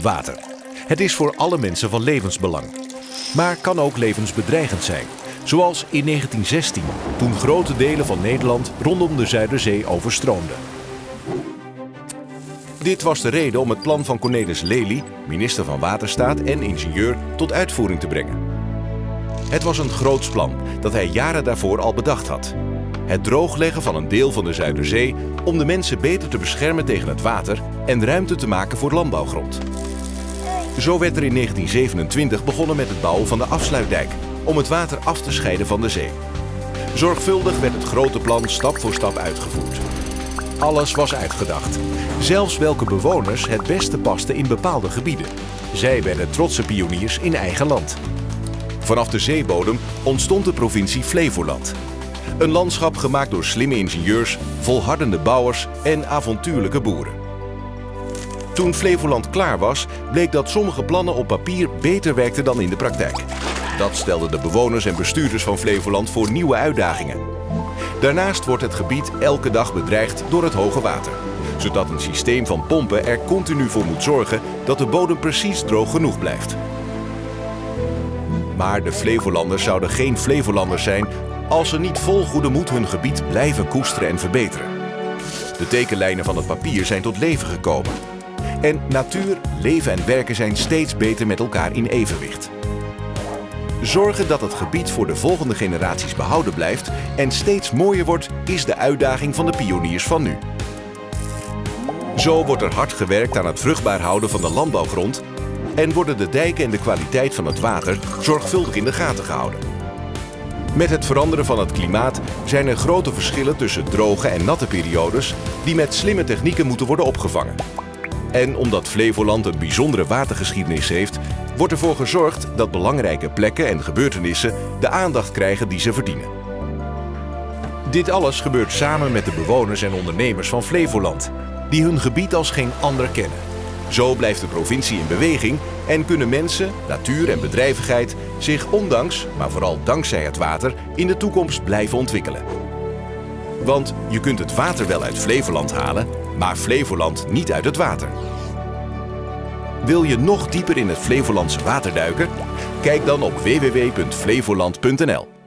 Water. Het is voor alle mensen van levensbelang. Maar kan ook levensbedreigend zijn. Zoals in 1916, toen grote delen van Nederland rondom de Zuiderzee overstroomden. Dit was de reden om het plan van Cornelis Lely, minister van Waterstaat en ingenieur, tot uitvoering te brengen. Het was een groots plan dat hij jaren daarvoor al bedacht had. Het droogleggen van een deel van de Zuiderzee om de mensen beter te beschermen tegen het water en ruimte te maken voor landbouwgrond. Zo werd er in 1927 begonnen met het bouwen van de afsluitdijk om het water af te scheiden van de zee. Zorgvuldig werd het grote plan stap voor stap uitgevoerd. Alles was uitgedacht. Zelfs welke bewoners het beste pasten in bepaalde gebieden. Zij werden trotse pioniers in eigen land. Vanaf de zeebodem ontstond de provincie Flevoland. Een landschap gemaakt door slimme ingenieurs, volhardende bouwers en avontuurlijke boeren. Toen Flevoland klaar was, bleek dat sommige plannen op papier beter werkten dan in de praktijk. Dat stelde de bewoners en bestuurders van Flevoland voor nieuwe uitdagingen. Daarnaast wordt het gebied elke dag bedreigd door het hoge water. Zodat een systeem van pompen er continu voor moet zorgen dat de bodem precies droog genoeg blijft. Maar de Flevolanders zouden geen Flevolanders zijn als ze niet vol goede moed hun gebied blijven koesteren en verbeteren. De tekenlijnen van het papier zijn tot leven gekomen. En natuur, leven en werken zijn steeds beter met elkaar in evenwicht. Zorgen dat het gebied voor de volgende generaties behouden blijft en steeds mooier wordt, is de uitdaging van de pioniers van nu. Zo wordt er hard gewerkt aan het vruchtbaar houden van de landbouwgrond en worden de dijken en de kwaliteit van het water zorgvuldig in de gaten gehouden. Met het veranderen van het klimaat zijn er grote verschillen tussen droge en natte periodes die met slimme technieken moeten worden opgevangen. En omdat Flevoland een bijzondere watergeschiedenis heeft, wordt ervoor gezorgd dat belangrijke plekken en gebeurtenissen de aandacht krijgen die ze verdienen. Dit alles gebeurt samen met de bewoners en ondernemers van Flevoland, die hun gebied als geen ander kennen. Zo blijft de provincie in beweging en kunnen mensen, natuur en bedrijvigheid zich ondanks, maar vooral dankzij het water, in de toekomst blijven ontwikkelen. Want je kunt het water wel uit Flevoland halen, maar Flevoland niet uit het water. Wil je nog dieper in het Flevolandse water duiken? Kijk dan op www.flevoland.nl